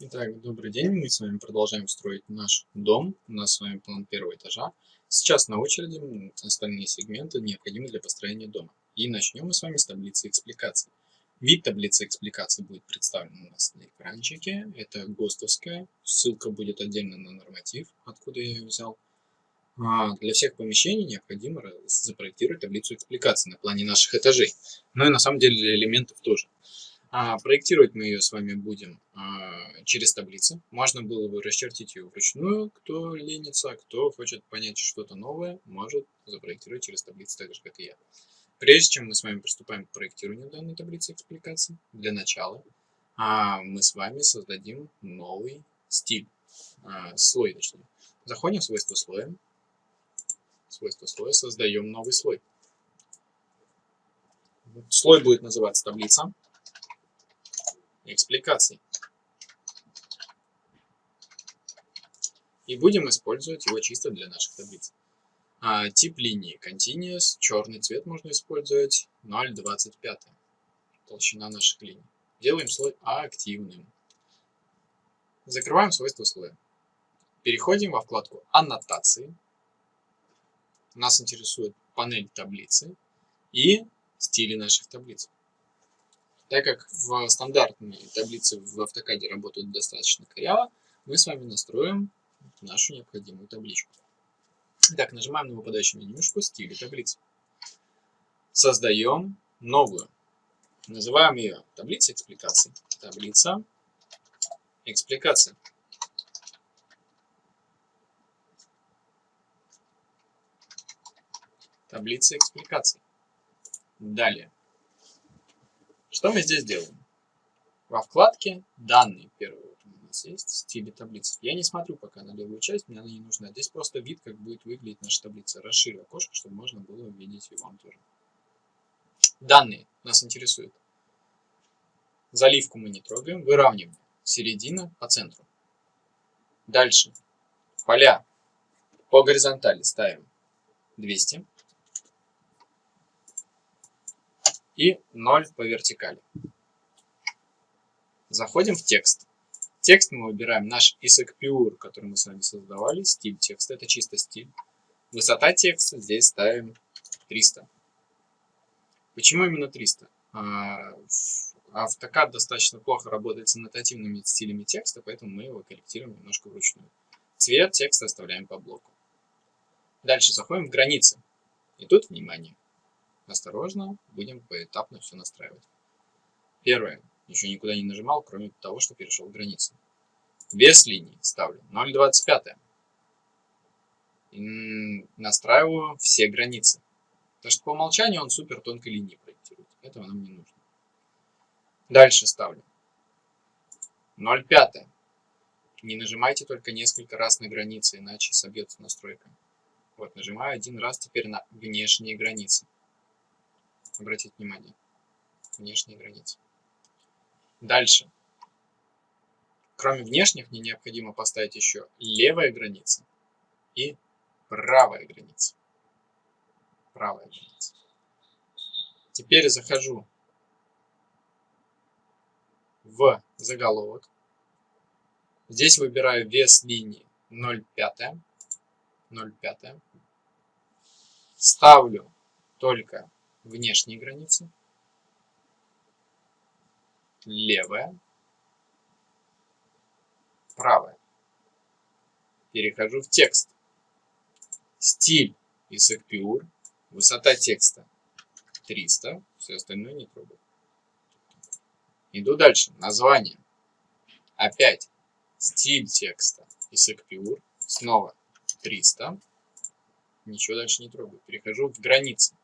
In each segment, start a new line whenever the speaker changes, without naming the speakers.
Итак, добрый день. Мы с вами продолжаем строить наш дом. У нас с вами план первого этажа. Сейчас на очереди остальные сегменты необходимы для построения дома. И начнем мы с вами с таблицы экспликаций. Вид таблицы экспликаций будет представлен у нас на экранчике. Это ГОСТовская. Ссылка будет отдельно на норматив, откуда я ее взял. А для всех помещений необходимо запроектировать таблицу экспликаций на плане наших этажей. Ну и на самом деле для элементов тоже. А проектировать мы ее с вами будем а, через таблицы. Можно было бы расчертить ее вручную, кто ленится, кто хочет понять что-то новое, может запроектировать через таблицы так же, как и я. Прежде чем мы с вами приступаем к проектированию данной таблицы экспликаций, для начала а, мы с вами создадим новый стиль, а, слой точнее. Заходим в свойства слоя, свойства слоя, создаем новый слой. Слой будет называться таблица экспликаций. И будем использовать его чисто для наших таблиц. А, тип линии Continuous, черный цвет можно использовать 0,25. Толщина наших линий. Делаем слой активным. Закрываем свойства слоя. Переходим во вкладку Аннотации. Нас интересует панель таблицы и стили наших таблиц. Так как в стандартные таблицы в автокаде работают достаточно коряво, мы с вами настроим нашу необходимую табличку. Итак, нажимаем на выпадающую менюшку «Стили таблицы». Создаем новую. Называем ее таблица экспликаций. Таблица экспликаций. Таблица экспликаций. Далее. Что мы здесь делаем? Во вкладке «Данные» первый вот у нас есть, стили таблицы. Я не смотрю пока на левую часть, мне она не нужна. Здесь просто вид, как будет выглядеть наша таблица. Расширю окошко, чтобы можно было увидеть его вам тоже. Данные нас интересуют. Заливку мы не трогаем, выравниваем. Середина по центру. Дальше. Поля по горизонтали ставим 200. И 0 по вертикали. Заходим в текст. Текст мы выбираем наш ISAC который мы с вами создавали. Стиль текста, это чисто стиль. Высота текста здесь ставим 300. Почему именно 300? AutoCAD достаточно плохо работает с аннотативными стилями текста, поэтому мы его корректируем немножко вручную. Цвет текста оставляем по блоку. Дальше заходим в границы. И тут, внимание, Осторожно, будем поэтапно все настраивать. Первое. Еще никуда не нажимал, кроме того, что перешел границу. Вес линии ставлю 0,25. Настраиваю все границы. Потому что по умолчанию он супер тонкой линии проектирует. Этого нам не нужно. Дальше ставлю 0,5. Не нажимайте только несколько раз на границы, иначе собьется настройка. Вот, нажимаю один раз теперь на внешние границы обратить внимание. Внешние границы. Дальше. Кроме внешних, мне необходимо поставить еще левая граница и правая граница. Правая граница. Теперь захожу в заголовок. Здесь выбираю вес линии 0,5. 0,5. Ставлю только внешние границы, левая, правая. Перехожу в текст. Стиль Исaac Pure, высота текста 300, все остальное не трогаю. Иду дальше. Название. Опять стиль текста Исaac Pure, снова 300. Ничего дальше не трогаю. Перехожу в границы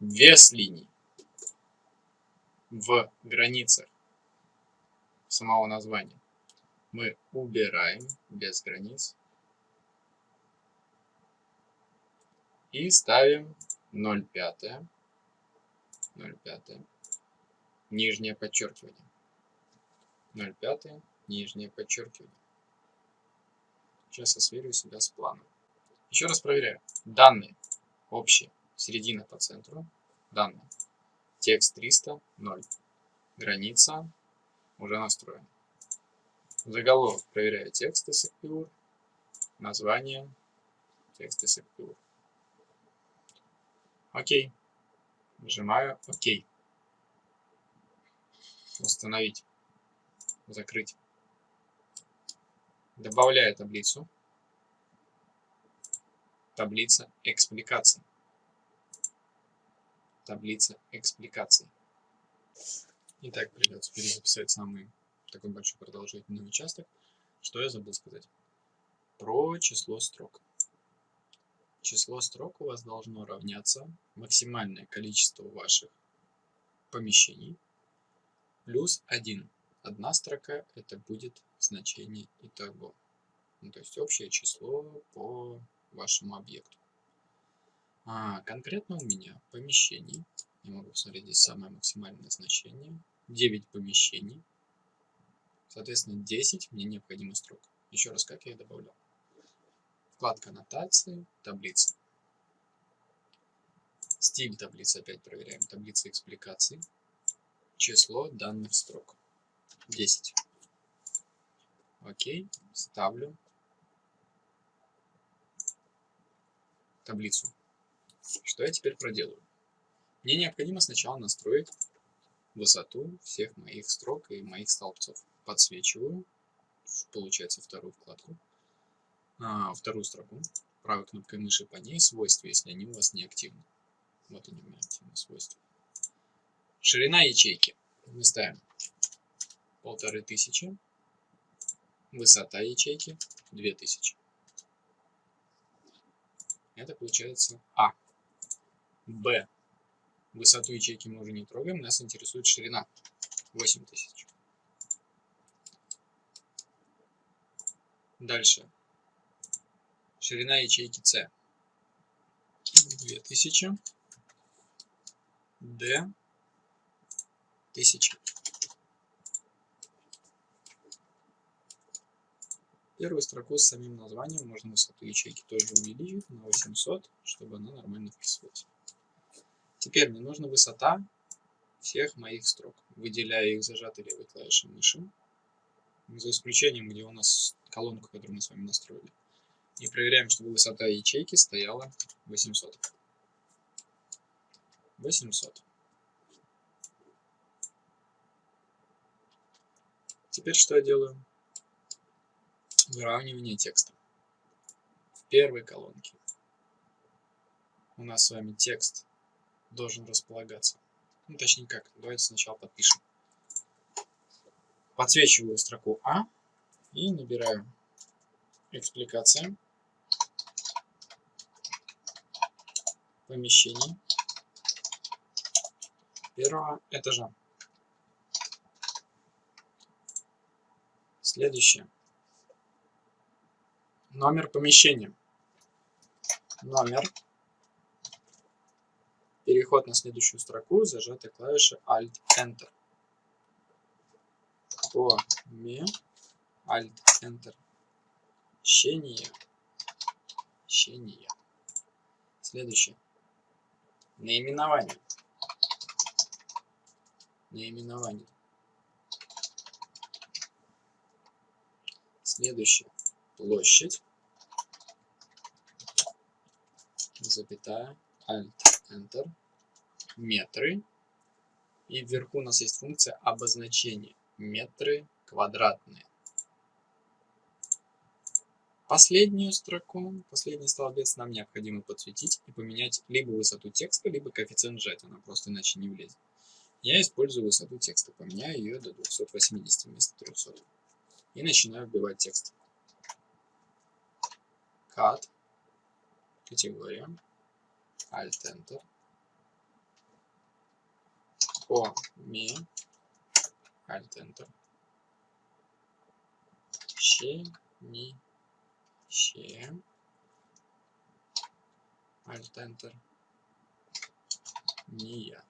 вес линий в границах самого названия. Мы убираем без границ и ставим 0,5 0,5 нижнее подчеркивание. 0,5 нижнее подчеркивание. Сейчас я сверю себя с планом. Еще раз проверяю. Данные общие середина по центру, данные, текст 300, 0, граница уже настроена. Заголовок проверяю текст SQL. Название текст SQL. Окей. Нажимаю ОК. Установить. Закрыть. Добавляю таблицу. Таблица экспликаций. Таблица экспликаций. Итак, придется перезаписать самый такой большой продолжительный участок. Что я забыл сказать? Про число строк. Число строк у вас должно равняться максимальное количество ваших помещений плюс 1. Одна строка это будет значение итого. Ну, то есть общее число по вашему объекту. А, конкретно у меня помещений, я могу посмотреть здесь самое максимальное значение, 9 помещений, соответственно 10 мне необходимо строк. Еще раз, как я их добавлял. Вкладка аннотации, таблица. Стиль таблицы опять проверяем. Таблица экспликаций. Число данных строк. 10. Окей, ставлю таблицу. Что я теперь проделаю? Мне необходимо сначала настроить высоту всех моих строк и моих столбцов. Подсвечиваю, получается, вторую вкладку, а, вторую строку, правой кнопкой мыши по ней свойства, если они у вас не активны. Вот они у меня активны свойства. Ширина ячейки. Мы ставим полторы тысячи. Высота ячейки 2000. Это получается А. Б. Высоту ячейки мы уже не трогаем, нас интересует ширина 8000. Дальше. Ширина ячейки С 2000. Д 1000. Первую строку с самим названием можно высоту ячейки тоже увеличить на 800, чтобы она нормально вписывалась. Теперь мне нужна высота всех моих строк. Выделяю их зажатой левой клавишей мыши, за исключением, где у нас колонку, которую мы с вами настроили. И проверяем, чтобы высота ячейки стояла 800. 800. Теперь что я делаю? выравнивание текста. В первой колонке у нас с вами текст должен располагаться. Ну, точнее как, давайте сначала подпишем. Подсвечиваю строку А и набираю экспликация помещений первого этажа. Следующее номер помещения. Номер. Переход на следующую строку, зажатая клавиша Alt-Enter. Поме. Alt-Enter. Щение. Щение. Следующее. Наименование. Наименование. Следующее. Площадь запятая, Alt, Enter, метры. И вверху у нас есть функция обозначения. Метры квадратные. Последнюю строку, последний столбец нам необходимо подсветить и поменять либо высоту текста, либо коэффициент сжатия, она просто иначе не влезет. Я использую высоту текста, поменяю ее до 280 вместо 300. И начинаю вбивать текст. Cut категория, Alt-Enter, по ми, Alt-Enter, ще, ни, ще, Alt-Enter, ния.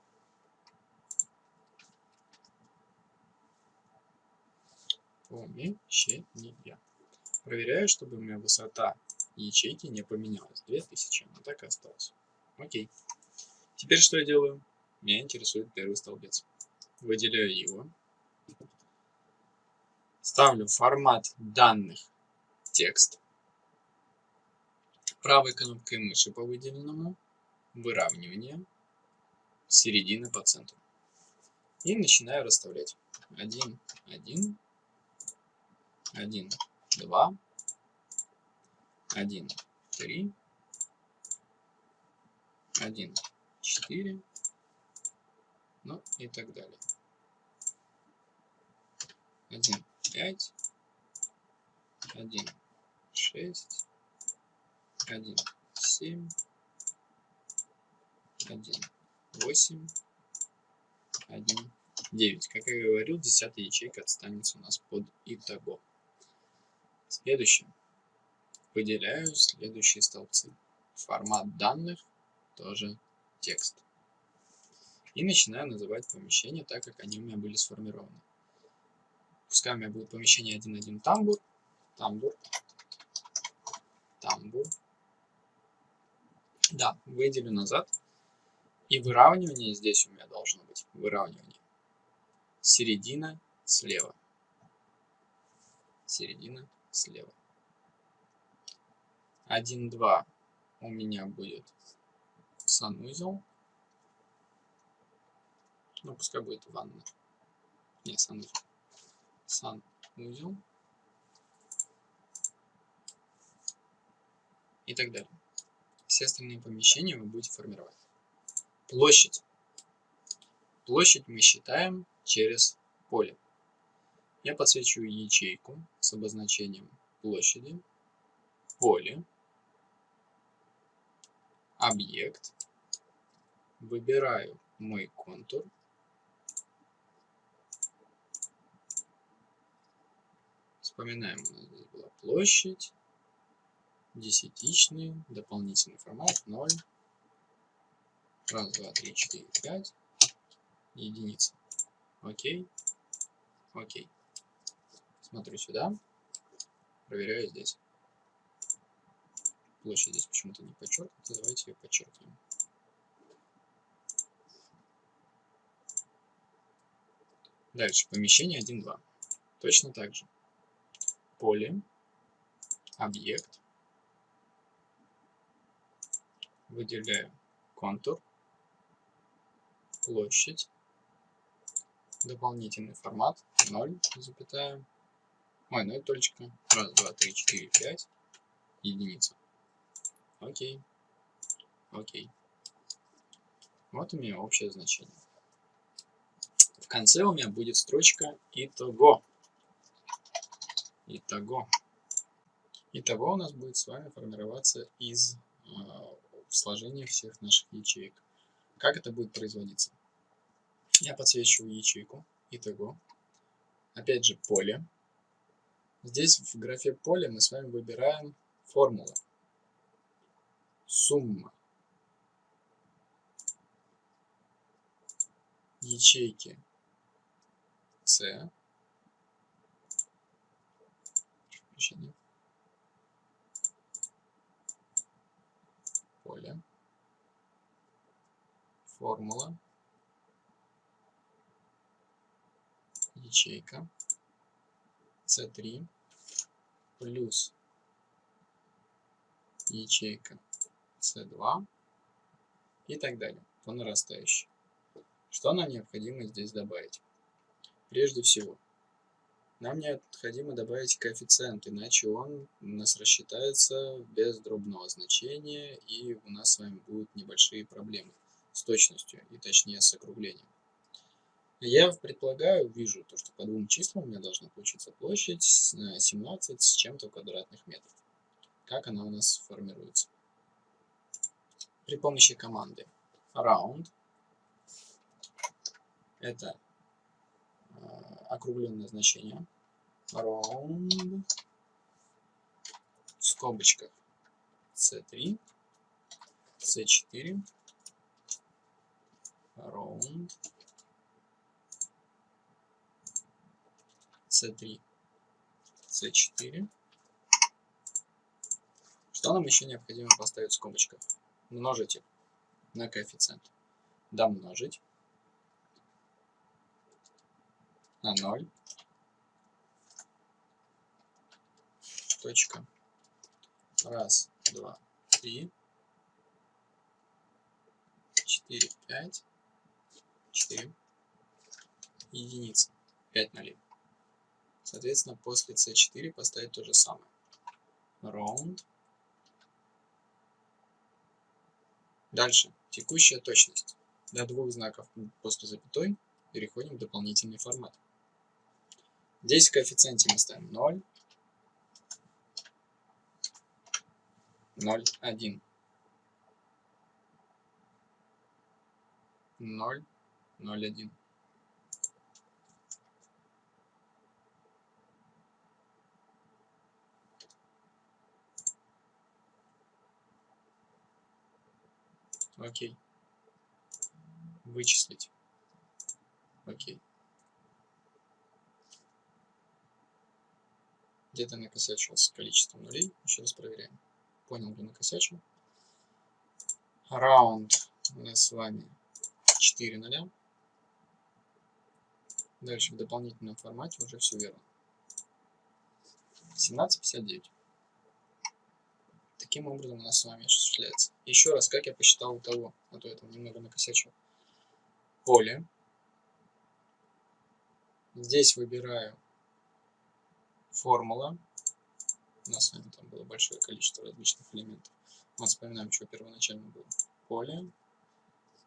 Помещение. Проверяю, чтобы у меня высота ячейки не поменялось. 2000, но так и осталось. Окей. Теперь что я делаю? Меня интересует первый столбец. Выделяю его. Ставлю формат данных текст. Правой кнопкой мыши по выделенному выравнивание середины по центру. И начинаю расставлять. 1, 1, 1, 2, 1, 3, 1, 4, ну и так далее. 1, 5, 1, 6, 1, 7, 1, 8, 1, 9. Как я говорил, десятая ячейка останется у нас под итого. Следующее. Выделяю следующие столбцы. Формат данных тоже текст. И начинаю называть помещения так, как они у меня были сформированы. Пускай у меня будет помещение 1.1 тамбур, тамбур, тамбур. Да, выделю назад. И выравнивание здесь у меня должно быть. Выравнивание. Середина слева. Середина слева. 1, 2 у меня будет санузел. Ну, пускай будет ванна. Не, санузел. Санузел. И так далее. Все остальные помещения вы будете формировать. Площадь. Площадь мы считаем через поле. Я подсвечиваю ячейку с обозначением площади, поле, объект, выбираю мой контур, вспоминаем, у нас здесь была площадь, десятичный, дополнительный формат 0, раз, два, три, четыре, пять, единица. Окей, окей. Смотрю сюда, проверяю здесь. Площадь здесь почему-то не подчеркнута, давайте ее подчеркнем. Дальше, помещение 1.2. Точно так же. Поле, объект, выделяю контур, площадь, дополнительный формат 0, запятая, ой, 0 точка, раз, два, три, четыре, пять, единица. Окей, окей. Вот у меня общее значение. В конце у меня будет строчка итого. Итого. Итого у нас будет с вами формироваться из э, сложения всех наших ячеек. Как это будет производиться? Я подсвечиваю ячейку итого. Опять же поле. Здесь в графе поле мы с вами выбираем формулу. Сумма ячейки C поле формула ячейка C3 плюс ячейка C2 и так далее по нарастающей. Что нам необходимо здесь добавить? Прежде всего, нам необходимо добавить коэффициент, иначе он у нас рассчитается без дробного значения, и у нас с вами будут небольшие проблемы с точностью, и точнее с округлением. Я предполагаю, вижу, то, что по двум числам у меня должна получиться площадь 17 с чем-то квадратных метров. Как она у нас формируется? При помощи команды round, это э, округленное значение, round, в скобочках. C3, c4, round, c3, c4. Что нам еще необходимо поставить в скобочках? Множитель на коэффициент. Домножить на 0 точка. Раз, два, три, четыре, пять, четыре, единицы, пять нолей. Соответственно, после C4 поставить то же самое. Round. Дальше. Текущая точность. До двух знаков после запятой переходим в дополнительный формат. Здесь в коэффициенте мы ставим 0, 0, 1. 0, 0, 1. Окей. Вычислить. Окей. Где-то накосячил с количеством нулей. Еще раз проверяем. Понял, где накосячил. Раунд у нас с вами 4 нуля. Дальше в дополнительном формате уже все верно. 17.59. Таким образом у нас с вами осуществляется. Еще раз, как я посчитал у того, а то я там немного накосячил. Поле. Здесь выбираю формула. У нас с вами там было большое количество различных элементов. Мы вспоминаем, что первоначально было. Поле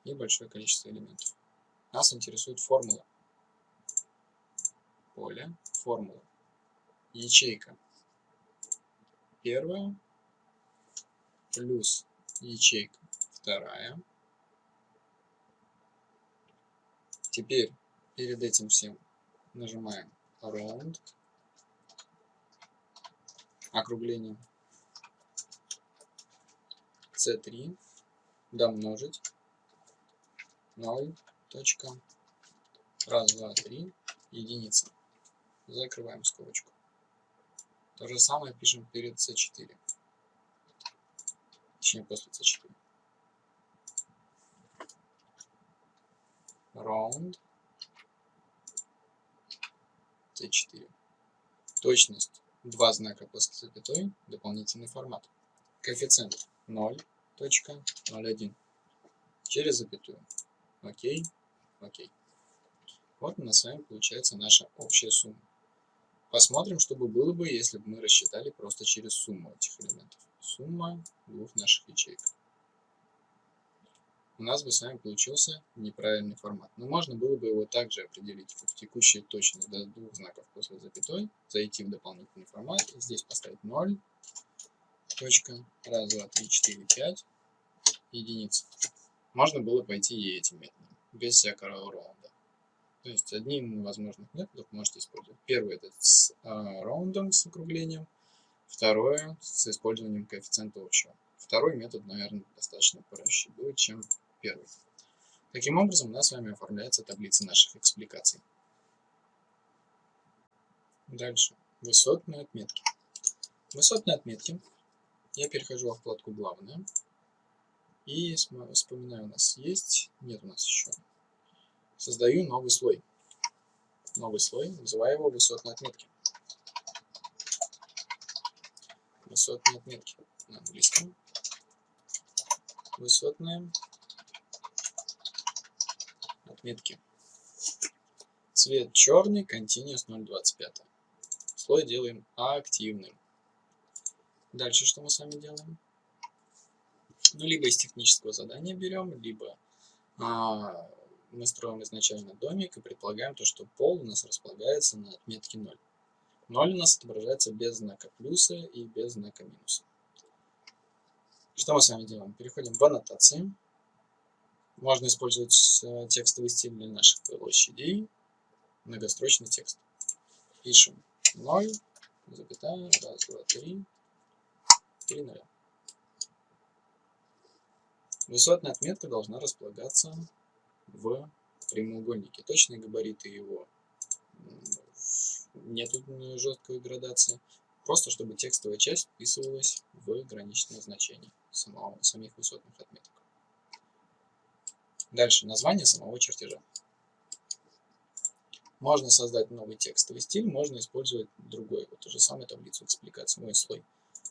и большое количество элементов. Нас интересует формула. Поле, формула. Ячейка. Первая плюс ячейка вторая. Теперь перед этим всем нажимаем round, округление, c3, домножить, 0, точка, раз, два, три, единица. Закрываем скобочку. То же самое пишем перед c4 точнее после c4. Round c4. Точность два знака после запятой, дополнительный формат. Коэффициент 0.01 через запятую. Окей, окей. Вот у нас с вами получается наша общая сумма. Посмотрим, что бы было бы, если бы мы рассчитали просто через сумму этих элементов сумма двух наших ячеек. У нас бы с вами получился неправильный формат. Но можно было бы его также определить в текущей точность до двух знаков после запятой, зайти в дополнительный формат здесь поставить 0, точка, раз, два, три, четыре, пять, единиц. Можно было пойти и этим методом, без всякого раунда. То есть одним из возможных методов можете использовать. Первый это с э, раундом, с округлением – Второе с использованием коэффициента общего. Второй метод, наверное, достаточно проще будет, чем первый. Таким образом, у нас с вами оформляется таблица наших экспликаций. Дальше. Высотные отметки. Высотные отметки. Я перехожу во вкладку «Главное». И вспоминаю, у нас есть, нет у нас еще. Создаю новый слой. Новый слой, называю его высотные отметки. высотные отметки на английском. Высотные отметки. Цвет черный, Continuous 0.25. Слой делаем активным. Дальше что мы с вами делаем? Ну, либо из технического задания берем, либо а, мы строим изначально домик и предполагаем то, что пол у нас располагается на отметке 0. 0 у нас отображается без знака плюса и без знака минуса. Что мы с вами делаем? Переходим в аннотации. Можно использовать э, текстовый стиль для наших площадей. Многострочный текст. Пишем 0, запятая, 1, 2, 3, 3 0. Высотная отметка должна располагаться в прямоугольнике. Точные габариты его нету жесткой градации, просто чтобы текстовая часть вписывалась в граничное значение самого, самих высотных отметок. Дальше название самого чертежа. Можно создать новый текстовый стиль, можно использовать другой, вот ту же самую таблицу экспликации, мой слой.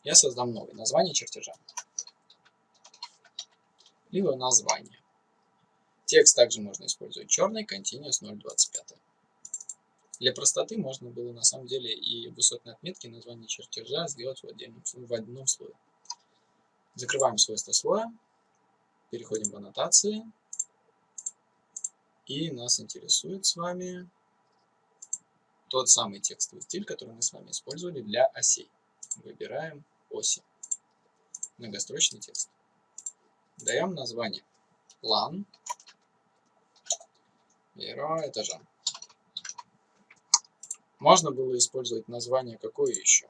Я создам новый, название чертежа. Либо название. Текст также можно использовать черный, continuous 0.25. Для простоты можно было на самом деле и высотные отметки названия чертежа сделать в, отдельном, в одном слое. Закрываем свойства слоя, переходим в аннотации, и нас интересует с вами тот самый текстовый стиль, который мы с вами использовали для осей. Выбираем оси. Многострочный текст. Даем название план первого этажа. Можно было использовать название какое еще?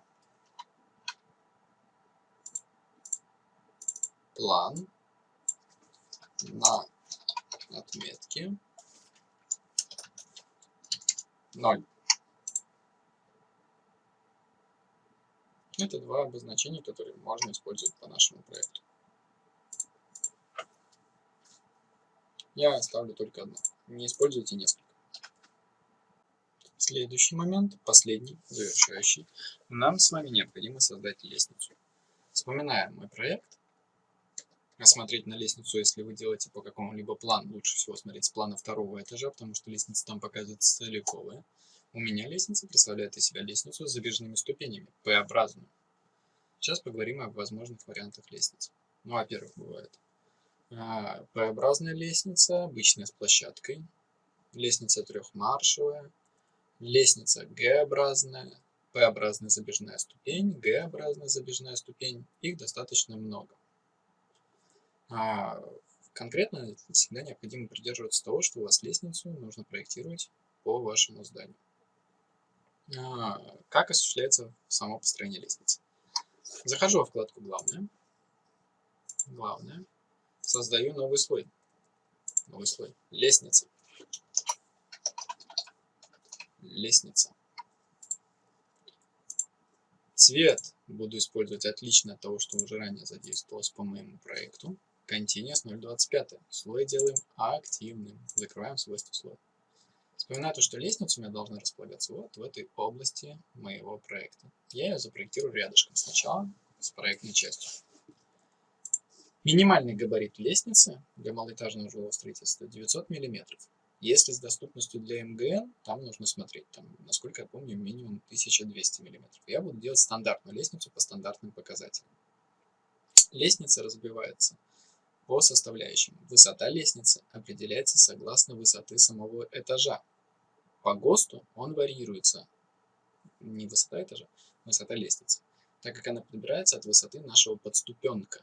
План на отметке 0. Это два обозначения, которые можно использовать по нашему проекту. Я оставлю только одно. Не используйте несколько. Следующий момент, последний, завершающий. Нам с вами необходимо создать лестницу. Вспоминаем мой проект. Осмотреть на лестницу, если вы делаете по какому-либо плану, лучше всего смотреть с плана второго этажа, потому что лестница там показывается целиковая. У меня лестница представляет из себя лестницу с забежными ступенями, П-образную. Сейчас поговорим о возможных вариантах лестниц. Ну, во-первых, бывает а, П-образная лестница, обычная с площадкой, лестница трехмаршевая, лестница Г-образная, П-образная забежная ступень, Г-образная забежная ступень. Их достаточно много. А конкретно всегда необходимо придерживаться того, что у вас лестницу нужно проектировать по вашему зданию. А, как осуществляется само построение лестницы? Захожу во вкладку «Главное». Главное. Создаю новый слой. Новый слой. Лестница. Лестница. Цвет буду использовать отлично от того, что уже ранее задействовалось по моему проекту. Continuous 0.25. Слой делаем активным. Закрываем свойства слоя. Вспоминаю то, что лестница у меня должна располагаться вот в этой области моего проекта. Я ее запроектирую рядышком сначала с проектной частью. Минимальный габарит лестницы для малоэтажного жилого строительства 900 мм. Если с доступностью для МГН, там нужно смотреть, там, насколько я помню, минимум 1200 мм. Я буду делать стандартную лестницу по стандартным показателям. Лестница разбивается по составляющим. Высота лестницы определяется согласно высоты самого этажа. По ГОСТу он варьируется. Не высота этажа, высота лестницы. Так как она подбирается от высоты нашего подступенка.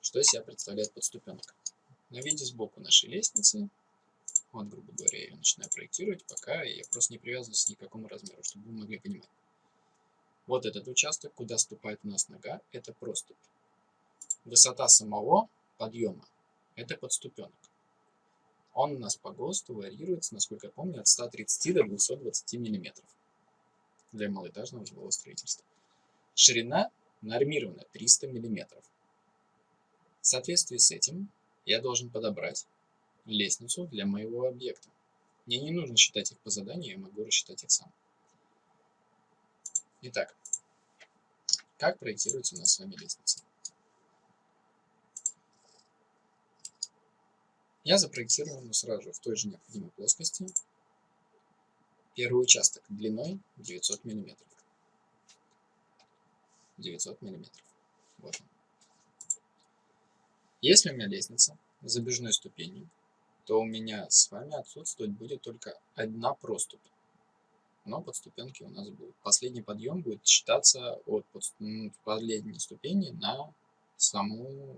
Что из себя представляет подступенка? На виде сбоку нашей лестницы. Вот, грубо говоря, я ее начинаю проектировать, пока я просто не привязываюсь к никакому размеру, чтобы вы могли понимать. Вот этот участок, куда ступает у нас нога, это проступь. Высота самого подъема. Это подступенок. Он у нас по ГОСТу варьируется, насколько я помню, от 130 до 220 мм для малоэтажного жилого строительства. Ширина нормирована 300 мм. В соответствии с этим я должен подобрать лестницу для моего объекта. Мне не нужно считать их по заданию, я могу рассчитать их сам. Итак, как проектируется у нас с вами лестница? Я запроектировал ну, сразу же в той же необходимой плоскости первый участок длиной 900 мм. 900 мм. Вот. Если у меня лестница с забежной ступенью, то у меня с вами отсутствовать будет только одна проступь. Но подступенки у нас будут. Последний подъем будет считаться от последней ступени на саму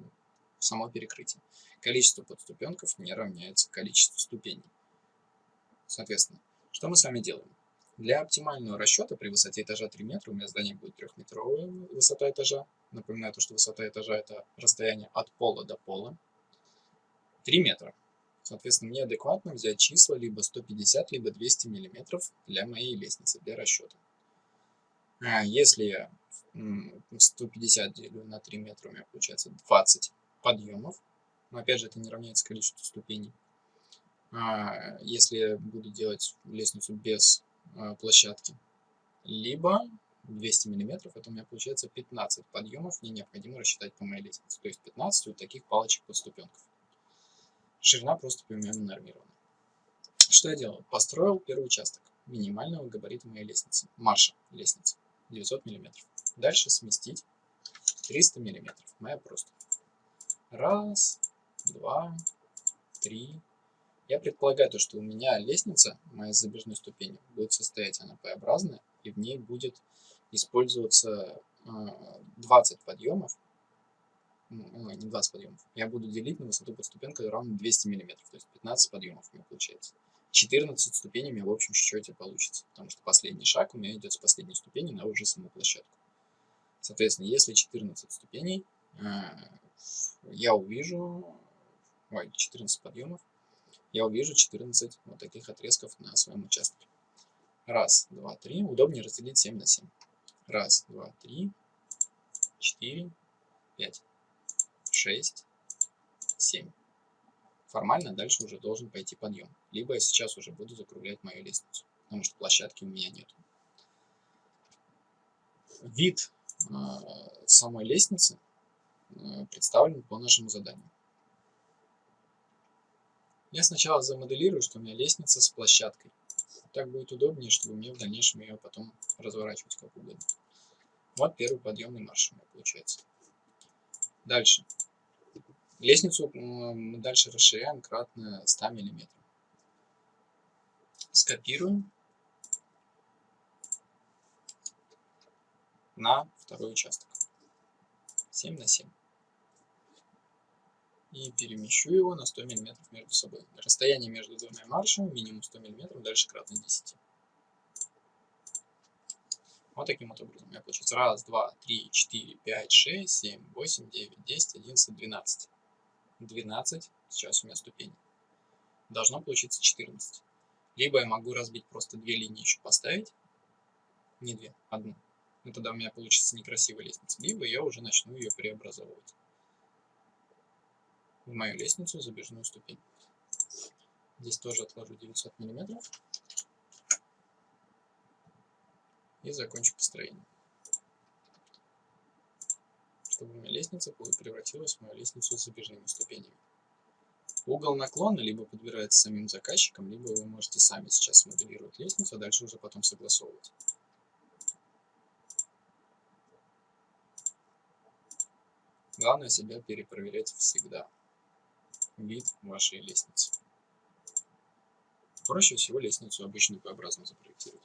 само перекрытие. Количество подступенков не равняется количеству ступеней. Соответственно, что мы с вами делаем? Для оптимального расчета при высоте этажа 3 метра у меня здание будет трехметровая высота этажа. Напоминаю, то, что высота этажа это расстояние от пола до пола. 3 метра. Соответственно, мне адекватно взять числа либо 150, либо 200 миллиметров для моей лестницы, для расчета. А если я 150 делю на 3 метра, у меня получается 20 подъемов. Но опять же, это не равняется количеству ступеней. а, если буду делать лестницу без а, площадки. Либо 200 миллиметров, это у меня получается 15 подъемов, мне необходимо рассчитать по моей лестнице. То есть 15 вот таких палочек-подступенков. Ширина просто примерно нормирована. Что я делал? Построил первый участок минимального габарита моей лестницы. Марша лестницы. 900 миллиметров. Дальше сместить 300 миллиметров. Моя просто. Раз, два, три. Я предполагаю, то, что у меня лестница, моя забежной ступени, будет состоять она П-образная, и в ней будет использоваться 20 а, подъемов, ну, не 20 подъемов, я буду делить на высоту подступенка равно 200 мм, то есть 15 подъемов у меня получается. 14 ступеней у меня в общем счете получится, потому что последний шаг у меня идет с последней ступени на уже саму площадку. Соответственно, если 14 ступеней, а, я увижу, ой, 14 подъемов, я увижу 14 вот таких отрезков на своем участке. Раз, два, три. Удобнее разделить 7 на 7. Раз, два, три, четыре, пять, шесть, семь. Формально дальше уже должен пойти подъем. Либо я сейчас уже буду закруглять мою лестницу, потому что площадки у меня нет. Вид э, самой лестницы представлен по нашему заданию. Я сначала замоделирую, что у меня лестница с площадкой. Так будет удобнее, чтобы мне в дальнейшем ее потом разворачивать как угодно. Вот первый подъемный марш у меня получается. Дальше. Лестницу мы дальше расширяем кратно 100 мм. Скопируем на второй участок. 7 на 7 и перемещу его на 100 мм между собой. Расстояние между двумя маршами минимум 100 мм, дальше кратно 10. Вот таким вот образом. У меня получится 1, 2, 3, 4, 5, 6, 7, 8, 9, 10, 11, 12. 12, сейчас у меня ступени. Должно получиться 14. Либо я могу разбить просто две линии еще поставить. Не две, одну. Ну тогда у меня получится некрасивая лестница. Либо я уже начну ее преобразовывать в мою лестницу забежную ступень. Здесь тоже отложу 900 миллиметров и закончу построение. Чтобы меня лестница превратилась в мою лестницу с забежными ступенями. Угол наклона либо подбирается самим заказчиком, либо вы можете сами сейчас моделировать лестницу, а дальше уже потом согласовывать. Главное себя перепроверять всегда вид вашей лестницы. Проще всего лестницу обычную П-образно запроектировать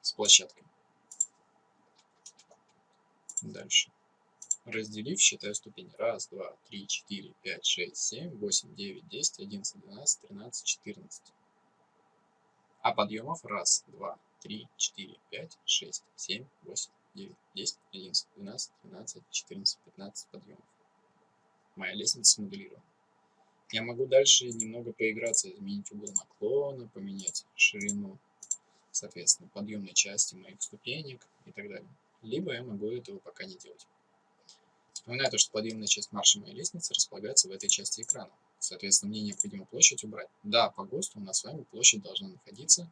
с площадкой. Дальше. Разделив, считаю ступени. Раз, два, три, четыре, пять, шесть, семь, восемь, девять, десять, одиннадцать, двенадцать, тринадцать, четырнадцать. А подъемов раз, два, три, четыре, пять, шесть, семь, восемь, девять, десять, одиннадцать, двенадцать, тринадцать, четырнадцать, пятнадцать подъемов моя лестница смоделирована. Я могу дальше немного поиграться, изменить угол наклона, поменять ширину, соответственно, подъемной части моих ступенек и так далее. Либо я могу этого пока не делать. Вспоминаю то, что подъемная часть марша моей лестницы располагается в этой части экрана. Соответственно, мне необходимо площадь убрать. Да, по ГОСТу у нас с вами площадь должна находиться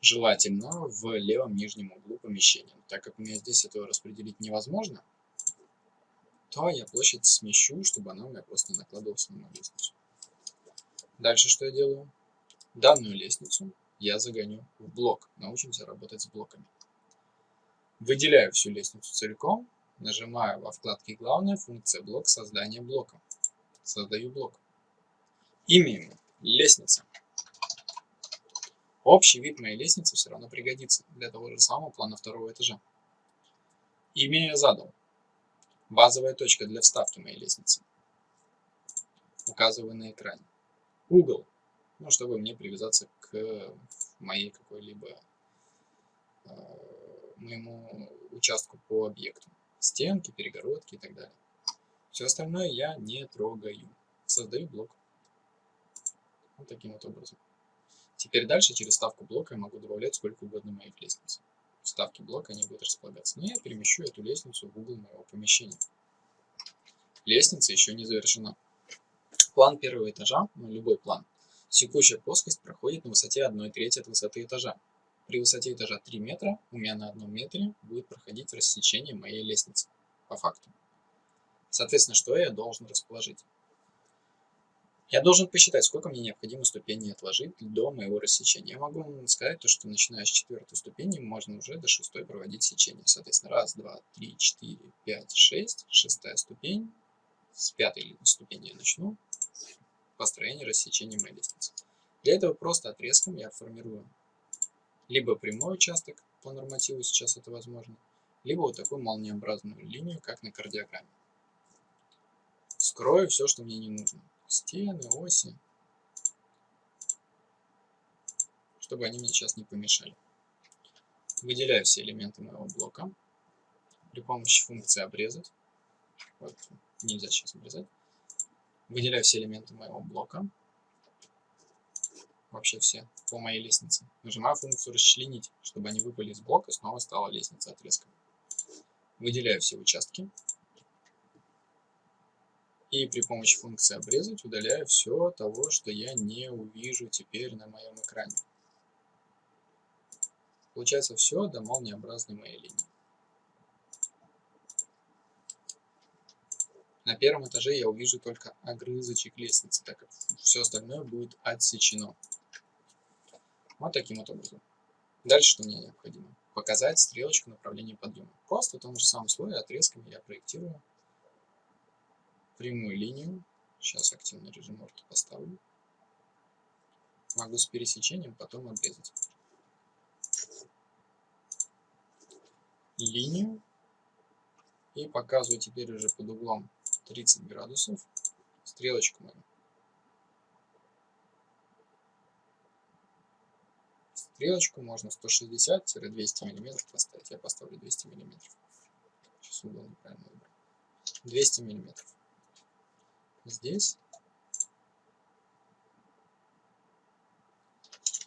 желательно в левом нижнем углу помещения. Так как у меня здесь этого распределить невозможно, то я площадь смещу, чтобы она у меня просто накладывалась на мою лестницу. Дальше что я делаю? Данную лестницу я загоню в блок. Научимся работать с блоками. Выделяю всю лестницу целиком, нажимаю во вкладке «Главная функция блок создания блока». Создаю блок. Имя ему – лестница. Общий вид моей лестницы все равно пригодится для того же самого плана второго этажа. Имя я задал Базовая точка для вставки моей лестницы. Указываю на экране. Угол. Ну, чтобы мне привязаться к моей какой-либо э, моему участку по объекту. Стенки, перегородки и так далее. Все остальное я не трогаю. Создаю блок. Вот таким вот образом. Теперь дальше через ставку блока я могу добавлять сколько угодно моих лестниц вставки блока они будут располагаться. Но я перемещу эту лестницу в угол моего помещения. Лестница еще не завершена. План первого этажа, ну любой план, Текущая плоскость проходит на высоте 1 трети от высоты этажа. При высоте этажа 3 метра у меня на одном метре будет проходить рассечение моей лестницы, по факту. Соответственно, что я должен расположить? Я должен посчитать, сколько мне необходимо ступеней отложить до моего рассечения. Я могу сказать, то, что начиная с четвертой ступени можно уже до шестой проводить сечение. Соответственно, раз, два, три, четыре, пять, шесть, шестая ступень. С пятой ступени я начну построение рассечения моей лестницы. Для этого просто отрезком я формирую либо прямой участок по нормативу, сейчас это возможно, либо вот такую молниеобразную линию, как на кардиограмме. Скрою все, что мне не нужно. Стены, оси. Чтобы они мне сейчас не помешали. Выделяю все элементы моего блока при помощи функции обрезать. Вот, нельзя сейчас обрезать. Выделяю все элементы моего блока вообще все по моей лестнице. Нажимаю функцию расчленить, чтобы они выпали из блока, снова стала лестница отрезком. Выделяю все участки. И при помощи функции обрезать удаляю все того, что я не увижу теперь на моем экране. Получается все до молниеобразной моей линии. На первом этаже я увижу только огрызочек лестницы, так как все остальное будет отсечено. Вот таким вот образом. Дальше что мне необходимо? Показать стрелочку направления подъема. Просто в том же самом слое отрезками я проектирую прямую линию. Сейчас активный режим орто поставлю. Могу с пересечением потом обрезать. Линию. И показываю теперь уже под углом 30 градусов стрелочку мою. стрелочку можно 160-200 мм поставить. Я поставлю 200 мм. Сейчас угол неправильно выбрал. 200 мм. Здесь.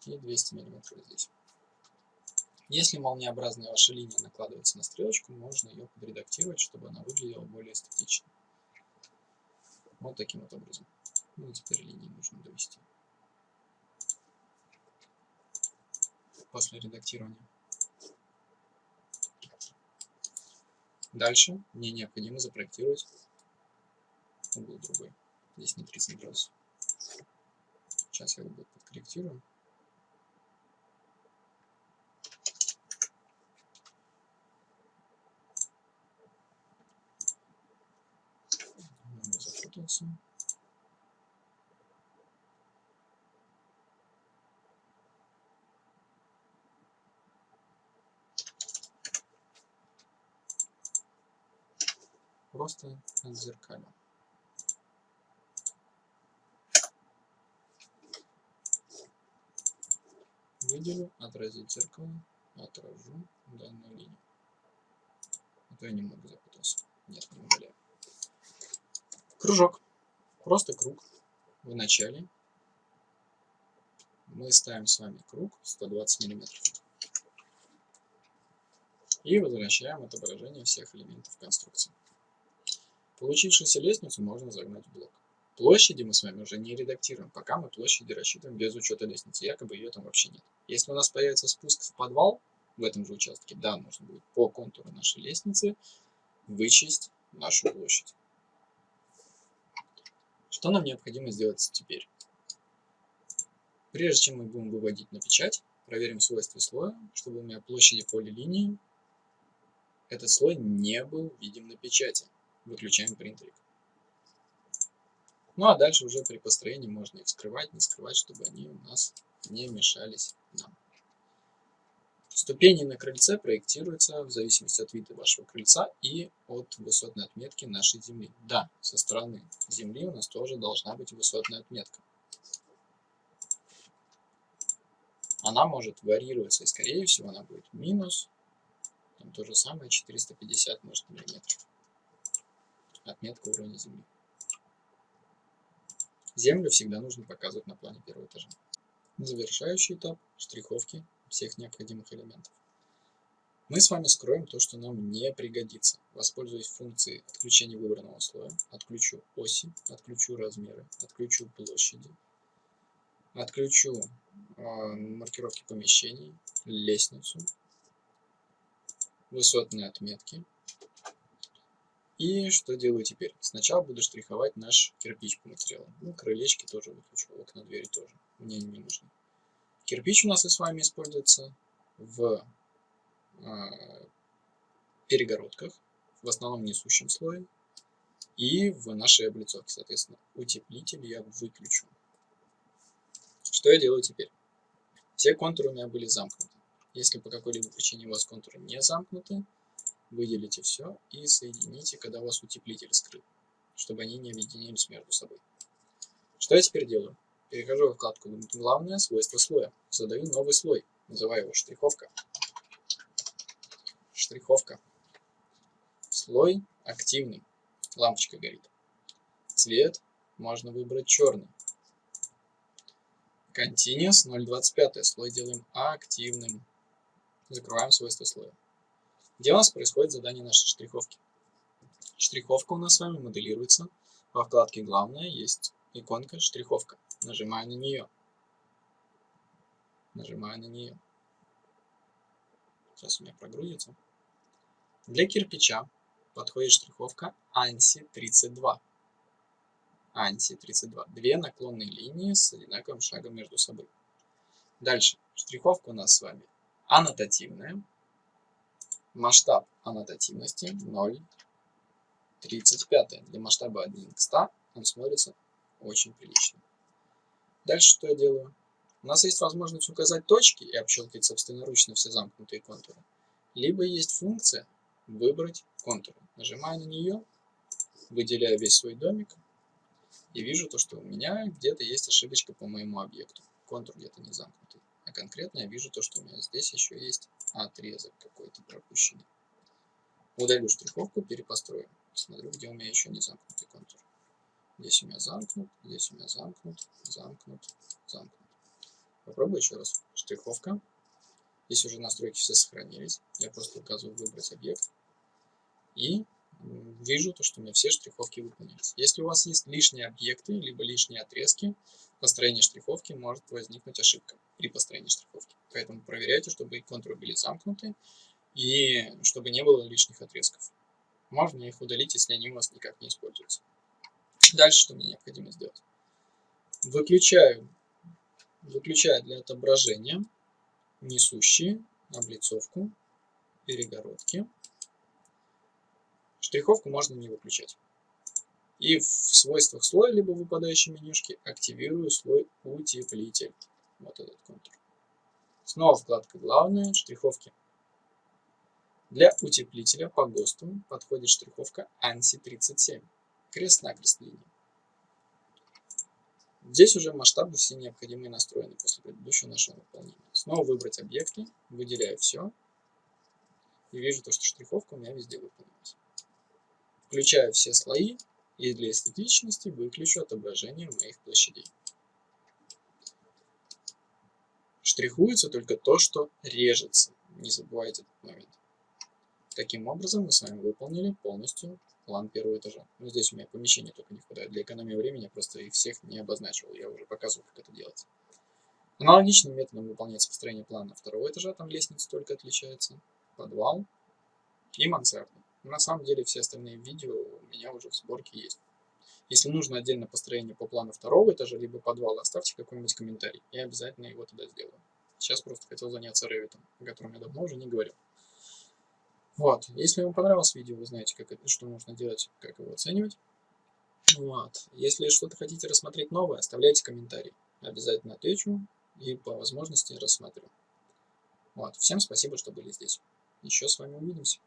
И 200 мм здесь. Если молниеобразная ваша линия накладывается на стрелочку, можно ее подредактировать, чтобы она выглядела более эстетично. Вот таким вот образом. Ну и теперь линии нужно довести. после редактирования. Дальше мне необходимо запроектировать угол другой. Здесь не 30 градусов. Сейчас я его подкорректирую. Запутался. просто отзеркалю. Выделю, отразить зеркало, отражу данную линию. А то я немного запутался. Нет, не удаляю. Кружок. Просто круг. В начале мы ставим с вами круг 120 миллиметров. И возвращаем отображение всех элементов конструкции. Получившуюся лестницу можно загнать в блок. Площади мы с вами уже не редактируем, пока мы площади рассчитываем без учета лестницы, якобы ее там вообще нет. Если у нас появится спуск в подвал в этом же участке, да, нужно будет по контуру нашей лестницы вычесть нашу площадь. Что нам необходимо сделать теперь? Прежде чем мы будем выводить на печать, проверим свойства слоя, чтобы у меня площади полилинии этот слой не был видим на печати выключаем принтерик. Ну а дальше уже при построении можно их скрывать, не скрывать, чтобы они у нас не мешались нам. Ступени на крыльце проектируются в зависимости от вида вашего крыльца и от высотной отметки нашей земли. Да, со стороны земли у нас тоже должна быть высотная отметка. Она может варьироваться, и скорее всего она будет минус, там то же самое 450 может миллиметров отметка уровня земли. Землю всегда нужно показывать на плане первого этажа. Завершающий этап штриховки всех необходимых элементов. Мы с вами скроем то, что нам не пригодится. Воспользуясь функцией отключения выбранного слоя, отключу оси, отключу размеры, отключу площади, Отключу э, маркировки помещений, лестницу, высотные отметки. И что делаю теперь? Сначала буду штриховать наш кирпич по материалу. Ну, крылечки тоже выключу, окна, двери тоже. Мне не нужны. Кирпич у нас и с вами используется в э, перегородках, в основном несущем слое, и в нашей облицовке, соответственно. Утеплитель я выключу. Что я делаю теперь? Все контуры у меня были замкнуты. Если по какой-либо причине у вас контуры не замкнуты, выделите все и соедините, когда у вас утеплитель скрыт, чтобы они не объединились между собой. Что я теперь делаю? Перехожу в вкладку «Главное свойство слоя». Задаю новый слой. Называю его штриховка. Штриховка. Слой активный. Лампочка горит. Цвет можно выбрать черный. Continuous 0.25. Слой делаем активным. Закрываем свойства слоя. Где у нас происходит задание нашей штриховки? Штриховка у нас с вами моделируется. Во вкладке «Главное» есть иконка «Штриховка». Нажимаю на нее. Нажимаю на нее. Сейчас у меня прогрузится. Для кирпича подходит штриховка ANSI 32. ANSI 32. Две наклонные линии с одинаковым шагом между собой. Дальше. Штриховка у нас с вами аннотативная. Масштаб аннотативности 0,35. Для масштаба 1 к 100 он смотрится очень прилично. Дальше что я делаю? У нас есть возможность указать точки и общелкать собственноручно все замкнутые контуры. Либо есть функция «Выбрать контур». Нажимаю на нее, выделяю весь свой домик и вижу то, что у меня где-то есть ошибочка по моему объекту. Контур где-то не замкнутый. А конкретно я вижу то, что у меня здесь еще есть отрезок какой-то пропущенный. Удалю штриховку, перепострою. Смотрю, где у меня еще не замкнутый контур. Здесь у меня замкнут, здесь у меня замкнут, замкнут, замкнут. Попробую еще раз. Штриховка. Здесь уже настройки все сохранились. Я просто указываю выбрать объект. И вижу то, что у меня все штриховки выполнились. Если у вас есть лишние объекты, либо лишние отрезки, построение штриховки может возникнуть ошибка при построении штриховки. Поэтому проверяйте, чтобы контуры были замкнуты и чтобы не было лишних отрезков. Можно их удалить, если они у вас никак не используются. Дальше что мне необходимо сделать? Выключаю, выключаю для отображения несущие облицовку, перегородки. Штриховку можно не выключать. И в свойствах слоя, либо выпадающей менюшки, активирую слой утеплитель. Вот этот контур. Снова вкладка «Главное», штриховки. Для утеплителя по ГОСТу подходит штриховка ANSI 37 крест-накрест линии. Здесь уже масштабы все необходимые настроены после предыдущего нашего выполнения. Снова выбрать объекты, выделяю все. И вижу то, что штриховка у меня везде выполнилась. Включаю все слои и для эстетичности выключу отображение моих площадей. Штрихуется только то, что режется. Не забывайте этот момент. Таким образом мы с вами выполнили полностью план первого этажа. Ну, здесь у меня помещения только не хватает. Для экономии времени я просто их всех не обозначил. Я уже показывал, как это делать. Аналогичным методом выполняется построение плана второго этажа. Там лестница только отличается. Подвал и мансарда. На самом деле все остальные видео у меня уже в сборке есть. Если нужно отдельно построение по плану второго этажа, либо подвала, оставьте какой-нибудь комментарий. Я обязательно его туда сделаю. Сейчас просто хотел заняться Revit, о котором я давно уже не говорил. Вот. Если вам понравилось видео, вы знаете, как это, что нужно делать, как его оценивать. Вот. Если что-то хотите рассмотреть новое, оставляйте комментарий. Обязательно отвечу и по возможности рассмотрю. Вот. Всем спасибо, что были здесь. Еще с вами увидимся.